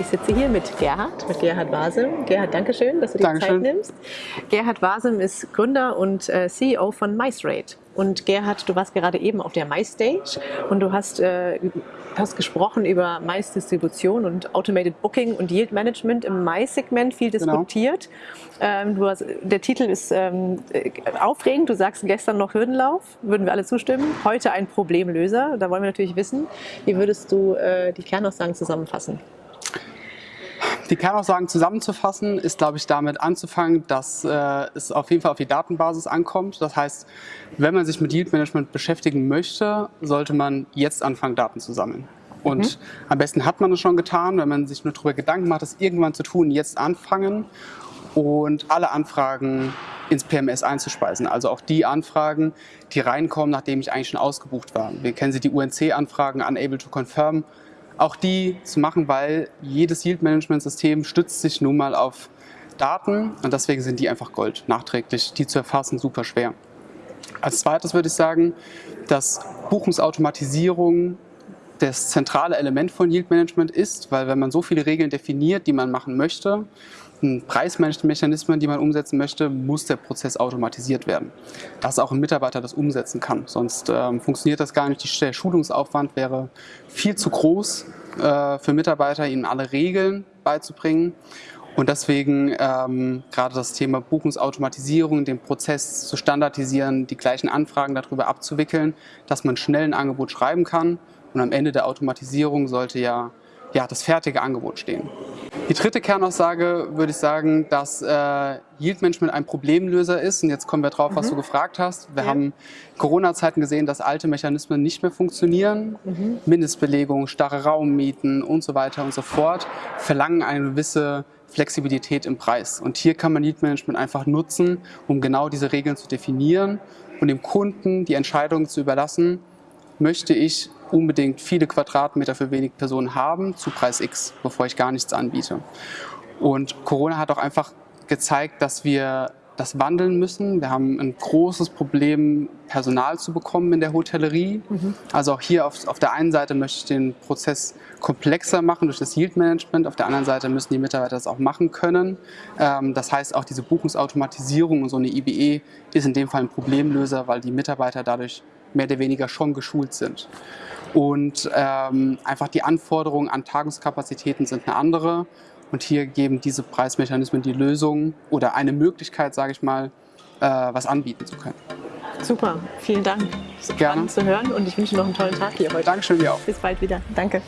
heute hier mit Gerhard, mit Gerhard Wasem. Gerhard, danke schön, dass du dir Dankeschön. Zeit nimmst. Gerhard Wasem ist Gründer und äh, CEO von MyStraight. Und Gerhard, du warst gerade eben auf der MyStage und du hast, äh, hast gesprochen über Mais-Distribution und Automated Booking und Yield Management im Mais-Segment viel Genau. diskutiert. Ähm, du hast, der Titel ist ähm, äh, aufregend. Du sagst gestern noch Hürdenlauf, würden wir alle zustimmen. Heute ein Problemlöser. Da wollen wir natürlich wissen, wie würdest du äh, die Kernaussagen zusammenfassen? Die Kernaussagen zusammenzufassen, ist, glaube ich, damit anzufangen, dass äh, es auf jeden Fall auf die Datenbasis ankommt. Das heißt, wenn man sich mit Yield Management beschäftigen möchte, sollte man jetzt anfangen, Daten zu sammeln. Und am besten hat man es schon getan, wenn man sich nur darüber Gedanken macht, das irgendwann zu tun, jetzt anfangen und alle Anfragen ins PMS einzuspeisen. Also auch die Anfragen, die reinkommen, nachdem ich eigentlich schon ausgebucht war. Wir kennen sie, die UNC-Anfragen, Unable to Confirm. Auch die zu machen, weil jedes Yield-Management-System stützt sich nun mal auf Daten und deswegen sind die einfach Gold. Nachträglich, die zu erfassen, super schwer. Als zweites würde ich sagen, dass Buchungsautomatisierung das zentrale Element von Yield Management ist, weil wenn man so viele Regeln definiert, die man machen möchte, Preismanagementmechanismen, die man umsetzen möchte, muss der Prozess automatisiert werden. Dass auch ein Mitarbeiter das umsetzen kann. Sonst ähm, funktioniert das gar nicht. Der Schulungsaufwand wäre viel zu groß äh, für Mitarbeiter, ihnen alle Regeln beizubringen. Und deswegen ähm, gerade das Thema Buchungsautomatisierung, den Prozess zu standardisieren, die gleichen Anfragen darüber abzuwickeln, dass man schnell ein Angebot schreiben kann. Und am Ende der Automatisierung sollte ja, ja das fertige Angebot stehen. Die dritte Kernaussage würde ich sagen, dass äh, Yield Management ein Problemlöser ist. Und jetzt kommen wir drauf, was du gefragt hast. Wir Ja. haben in Corona-Zeiten gesehen, dass alte Mechanismen nicht mehr funktionieren. Mindestbelegung, starre Raummieten und so weiter und so fort verlangen eine gewisse Flexibilität im Preis. Und hier kann man Yield Management einfach nutzen, um genau diese Regeln zu definieren und dem Kunden die Entscheidung zu überlassen, möchte ich unbedingt viele Quadratmeter für wenig Personen haben zu Preis X, bevor ich gar nichts anbiete. Und Corona hat auch einfach gezeigt, dass wir das wandeln müssen. Wir haben ein großes Problem, Personal zu bekommen in der Hotellerie. Also auch hier auf, auf der einen Seite möchte ich den Prozess komplexer machen durch das Yield Management. Auf der anderen Seite müssen die Mitarbeiter das auch machen können. Ähm, das heißt, auch diese Buchungsautomatisierung und so eine IBE ist in dem Fall ein Problemlöser, weil die Mitarbeiter dadurch mehr oder weniger schon geschult sind. Und ähm, einfach die Anforderungen an Tagungskapazitäten sind eine andere. Und hier geben diese Preismechanismen die Lösung oder eine Möglichkeit, sage ich mal, äh, was anbieten zu können. Super, vielen Dank. Gerne. Spannend zu hören und ich wünsche noch einen tollen Tag hier heute. Dankeschön dir auch. Bis bald wieder. Danke.